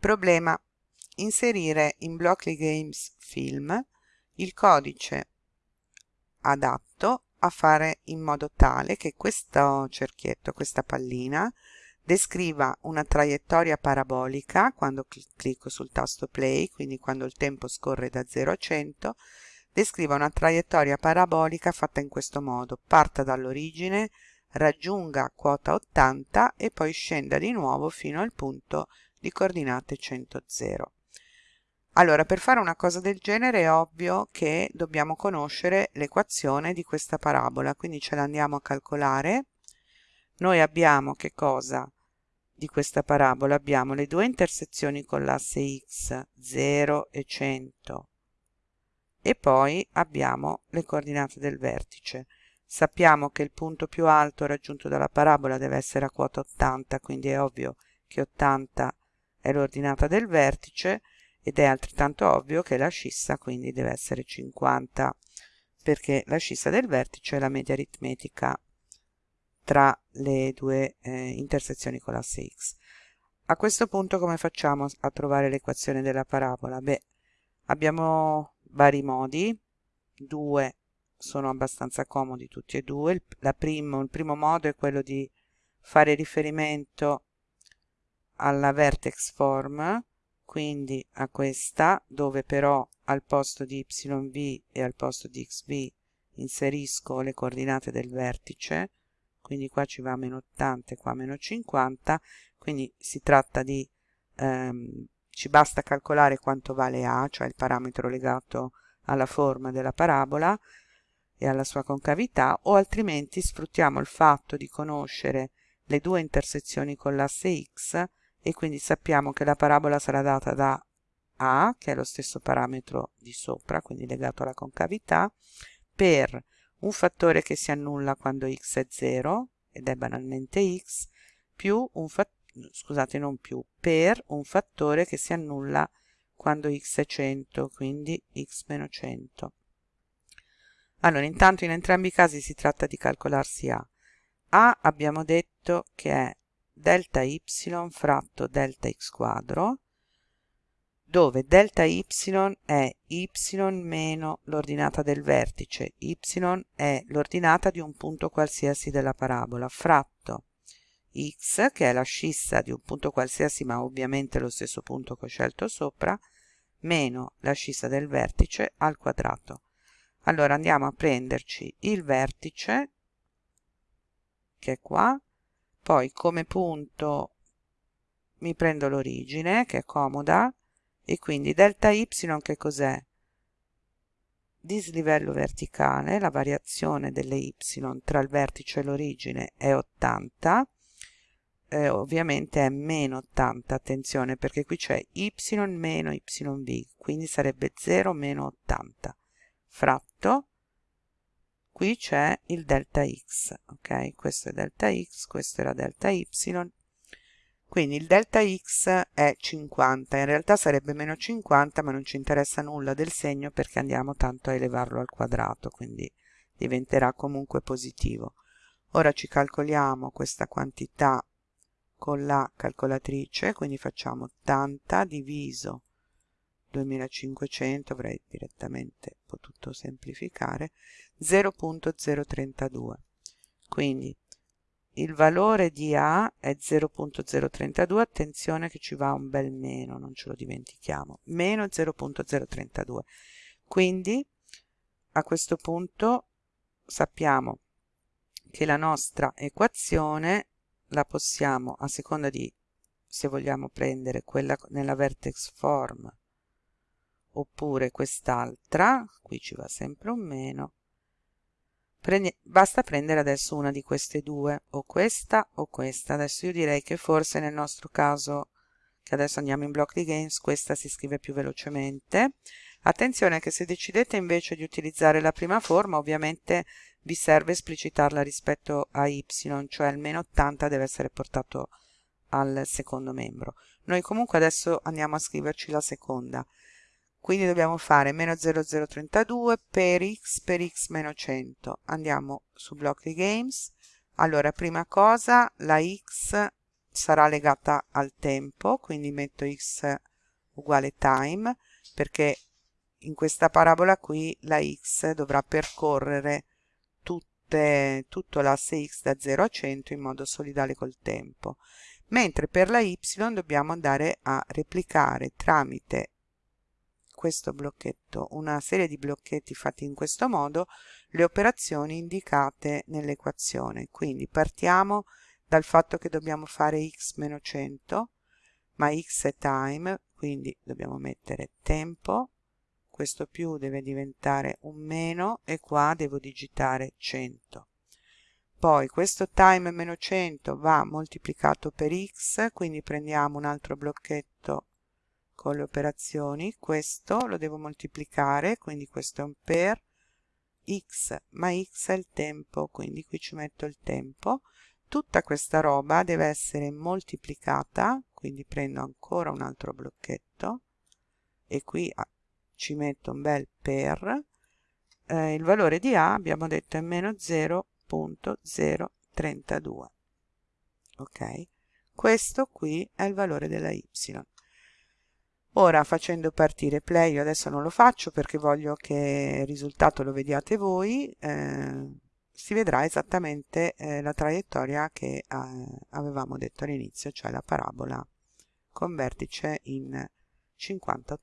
Problema. Inserire in Blockly Games Film il codice adatto a fare in modo tale che questo cerchietto, questa pallina, descriva una traiettoria parabolica quando clicco sul tasto play, quindi quando il tempo scorre da 0 a 100, descriva una traiettoria parabolica fatta in questo modo, parta dall'origine, raggiunga quota 80 e poi scenda di nuovo fino al punto di coordinate 100, 0. Allora, per fare una cosa del genere è ovvio che dobbiamo conoscere l'equazione di questa parabola, quindi ce la andiamo a calcolare. Noi abbiamo che cosa di questa parabola? Abbiamo le due intersezioni con l'asse x, 0 e 100, e poi abbiamo le coordinate del vertice. Sappiamo che il punto più alto raggiunto dalla parabola deve essere a quota 80, quindi è ovvio che 80 è l'ordinata del vertice ed è altrettanto ovvio che la scissa quindi deve essere 50 perché la scissa del vertice è la media aritmetica tra le due eh, intersezioni con l'asse x. A questo punto come facciamo a trovare l'equazione della parabola? Beh, abbiamo vari modi, due sono abbastanza comodi tutti e due. Il, primo, il primo modo è quello di fare riferimento alla vertex form, quindi a questa, dove però al posto di yv e al posto di xv inserisco le coordinate del vertice, quindi qua ci va meno 80 e qua meno 50, quindi si tratta di ehm, ci basta calcolare quanto vale a, cioè il parametro legato alla forma della parabola e alla sua concavità, o altrimenti sfruttiamo il fatto di conoscere le due intersezioni con l'asse x e quindi sappiamo che la parabola sarà data da a, che è lo stesso parametro di sopra, quindi legato alla concavità, per un fattore che si annulla quando x è 0, ed è banalmente x, più un fattore scusate non più, per un fattore che si annulla quando x è 100, quindi x meno 100. Allora, intanto in entrambi i casi si tratta di calcolarsi A. A abbiamo detto che è delta y fratto delta x quadro, dove delta y è y meno l'ordinata del vertice, y è l'ordinata di un punto qualsiasi della parabola, fratto x, che è la scissa di un punto qualsiasi ma ovviamente lo stesso punto che ho scelto sopra, meno la scissa del vertice al quadrato. Allora andiamo a prenderci il vertice, che è qua, poi come punto mi prendo l'origine, che è comoda, e quindi delta y che cos'è? Dislivello verticale, la variazione delle y tra il vertice e l'origine è 80, eh, ovviamente è meno 80, attenzione perché qui c'è y meno yv, quindi sarebbe 0 meno 80, fratto, qui c'è il delta x, ok? Questo è delta x, questo era delta y, quindi il delta x è 50, in realtà sarebbe meno 50 ma non ci interessa nulla del segno perché andiamo tanto a elevarlo al quadrato, quindi diventerà comunque positivo. Ora ci calcoliamo questa quantità con la calcolatrice, quindi facciamo 80 diviso 2500, avrei direttamente potuto semplificare, 0.032. Quindi il valore di A è 0.032, attenzione che ci va un bel meno, non ce lo dimentichiamo, meno 0.032. Quindi a questo punto sappiamo che la nostra equazione la possiamo a seconda di se vogliamo prendere quella nella vertex form oppure quest'altra qui ci va sempre un meno. Prendi, basta prendere adesso una di queste due o questa o questa. Adesso io direi che forse nel nostro caso che adesso andiamo in block di games questa si scrive più velocemente. Attenzione che se decidete invece di utilizzare la prima forma ovviamente vi serve esplicitarla rispetto a y, cioè il meno 80 deve essere portato al secondo membro. Noi comunque adesso andiamo a scriverci la seconda, quindi dobbiamo fare meno 0032 per x per x meno 100. Andiamo su block di games. Allora, prima cosa, la x sarà legata al tempo quindi metto x uguale time perché in questa parabola qui la x dovrà percorrere tutte, tutto l'asse x da 0 a 100 in modo solidale col tempo mentre per la y dobbiamo andare a replicare tramite questo blocchetto una serie di blocchetti fatti in questo modo le operazioni indicate nell'equazione. Quindi partiamo dal fatto che dobbiamo fare x meno 100 ma x è time quindi dobbiamo mettere tempo questo più deve diventare un meno e qua devo digitare 100 poi questo time meno 100 va moltiplicato per x quindi prendiamo un altro blocchetto con le operazioni questo lo devo moltiplicare quindi questo è un per x ma x è il tempo quindi qui ci metto il tempo. Tutta questa roba deve essere moltiplicata quindi prendo ancora un altro blocchetto e qui ah, ci metto un bel per eh, il valore di a abbiamo detto è meno 0.032 ok? Questo qui è il valore della y ora facendo partire play io adesso non lo faccio perché voglio che il risultato lo vediate voi eh, si vedrà esattamente eh, la traiettoria che eh, avevamo detto all'inizio cioè la parabola con vertice in 50-80